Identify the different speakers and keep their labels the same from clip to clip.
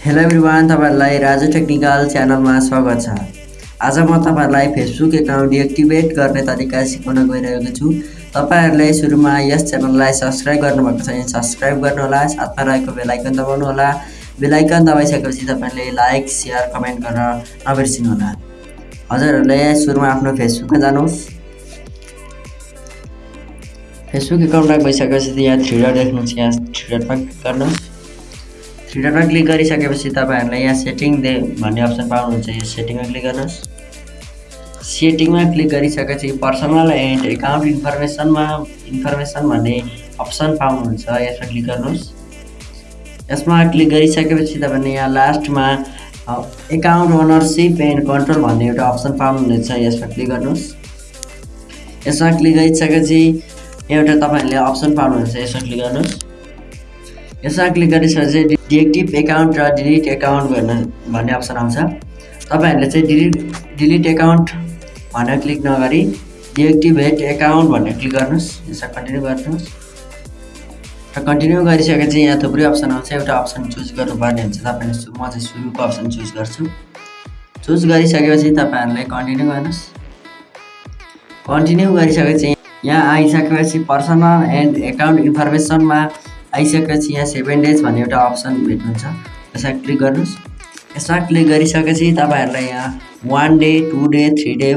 Speaker 1: Hello everyone तपाईँहरूलाई Raju technical च्यानलमा स्वागत छ। आज म तपाईँहरूलाई फेसबुक एकाउन्ट डिएक्टिभेट गर्ने तरिका सिकाउन गइरहेको छु। तपाईँहरूले सुरुमा यस च्यानललाई सब्सक्राइब गर्नुभएको छ भने सब्सक्राइब गर्नुहोला साथमा रहेको बेलायकन दबाउनुहोला। बेलायकन दबाइसकेपछि तपाईँले लाइक सेयर कमेन्ट गर्न नबिर्सिनुहोला। हजुरहरूले सुरुमा आफ्नो फेसबुकमा जानुहोस्। फेसबुक एकाउन्टमा गइसकेपछि यहाँ थ्री डट देख्नुहुन्छ यहाँ थ्री क्लिक गर्नुहोस्। डटमा क्लिक गरिसकेपछि तपाईँहरूले यहाँ सेटिङ दे भन्ने अप्सन पाउनुहुन्छ। यो सेटिङमा क्लिक गर्नुहोस्। सेटिङमा क्लिक गरिसकेपछि पर्सनल एन्ड एकाउन्ट इन्फर्मेसनमा इन्फर्मेसन भन्ने अप्सन पाउनुहुन्छ। यसमा क्लिक गर्नुहोस्। यसमा क्लिक गरिसकेपछि तपाईँले यहाँ लास्टमा एकाउन्ट ओनरसिप एन्ड कन्ट्रोल भन्ने एउटा अप्सन पाउनुहुनेछ। यसमा क्लिक गर्नुहोस्। यसमा क्लिक गरिसकेपछि एउटा तपाईँहरूले अप्सन पाउनुहुन्छ। यसमा क्लिक गर्नुहोस्। यसमा क्लिक गरिसकेपछि डिएक्टिभ एकाउन्ट र डिलिट एकाउन्ट गर्न भन्ने अप्सन आउँछ। तपाईँहरूले चाहिँ डिलिट डिलिट एकाउन्ट भनेर क्लिक नगरी डिएक्टिभेट एकाउन्ट भनेर क्लिक गर्नुहोस्। यसमा कन्टिन्यू गर्नुहोस्। र कन्टिन्यू गरिसकेपछि यहाँ थुप्रै अप्सन आउँछ। एउटा अप्सन चुज गर्नुपर्ने हुन्छ। तपाईँले म चाहिँ सुरुको अप्सन चुज गर्छु। चुज गरिसकेपछि तपाईँहरूले कन्टिन्यू गर्नुहोस्। कन्टिन्यू गरिसकेपछि यहाँ आइसकेपछि पर्सनल एन्ड एकाउन्ट इन्फर्मेसनमा आइसकेपछि यहाँ सेभेन डेज भन्ने एउटा अप्सन भेट्नुहुन्छ। यसमा क्लिक गर्नुहोस्। यसमा क्लिक गरिसकेपछि तपाईँहरूलाई यहाँ one day two day three day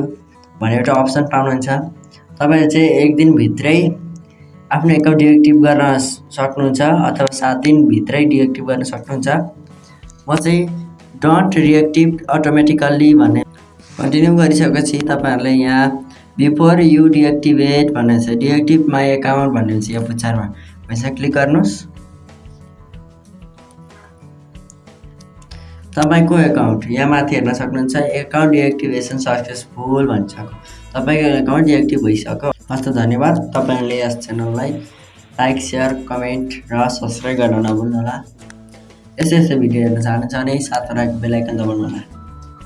Speaker 1: भन्ने एउटा अप्सन पाउनुहुन्छ। तपाईँले चाहिँ एक दिनभित्रै आफ्नो एकाउन्ट डिएक्टिभ गर्न सक्नुहुन्छ अथवा सात दिनभित्रै डिएक्टिभ गर्न सक्नुहुन्छ। म चाहिँ डन्ट रिएक्टिभ अटोमेटिकल्ली भन्ने कन्टिन्यू गरिसकेपछि तपाईँहरूले यहाँ बिफोर यु डिएक्टिभेट भन्ने छ। डिएक्टिभ माई एकाउन्ट भन्ने हुन्छ यहाँ पुच्छारमा पैसा क्लिक गर्नुहोस् तपाईँको एकाउन्ट यहाँ माथि हेर्न सक्नुहुन्छ एकाउन्ट डिएक्टिभेसन सक्सेसफुल भन्छ तपाईँको एकाउन्ट डिएक्टिभ भइसक्यो। हस्त धन्यवाद। तपाईँहरूले यस च्यानललाई लाइक सेयर कमेन्ट र सब्सक्राइब गर्न नभुल्नुहोला। यस्तै यस्तै भिडियो हेर्न चाहनुहुन्छ भने साथमा रहेको बेलायकन दबाउनुहोला।